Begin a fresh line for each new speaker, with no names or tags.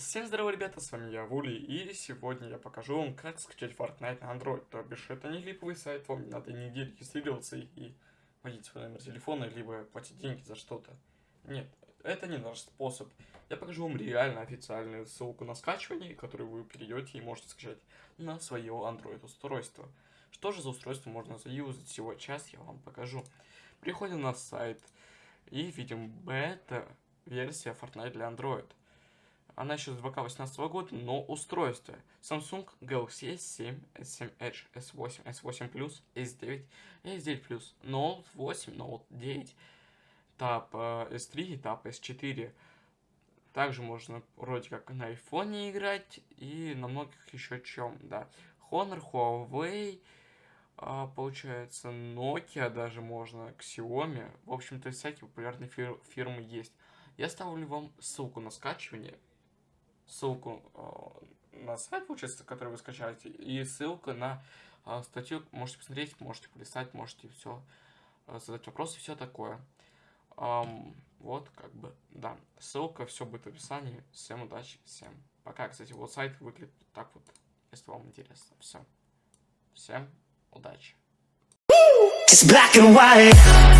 Всем здорово, ребята, с вами я, Вули, и сегодня я покажу вам, как скачать Fortnite на Android. То бишь, это не липовый сайт, вам не надо нигде регистрироваться и вводить свой номер телефона, либо платить деньги за что-то. Нет, это не наш способ. Я покажу вам реально официальную ссылку на скачивание, которую вы перейдете и можете скачать на свое Android устройство. Что же за устройство можно заюзать? Всего час я вам покажу. Переходим на сайт и видим бета-версия Fortnite для Android. Она еще с 2018 года, но устройство Samsung Galaxy S7, S7 Edge, S8, S8 Plus, S9, S9 Plus, Note 8, Note 9, Tab S3 и Tab S4. Также можно вроде как на iPhone играть и на многих еще чем, да. Honor, Huawei, а, получается, Nokia даже можно, Xiaomi. В общем-то, всякие популярные фир фирмы есть. Я ставлю вам ссылку на скачивание ссылку э, на сайт, получается, который вы скачаете, и ссылка на э, статью. Можете посмотреть, можете полистать, можете все э, задать вопросы, все такое. Вот, как бы, да. Ссылка, все будет в описании. Всем удачи, всем пока. Кстати, вот сайт выглядит так вот, если вам интересно. Все. Всем удачи.
It's black and white.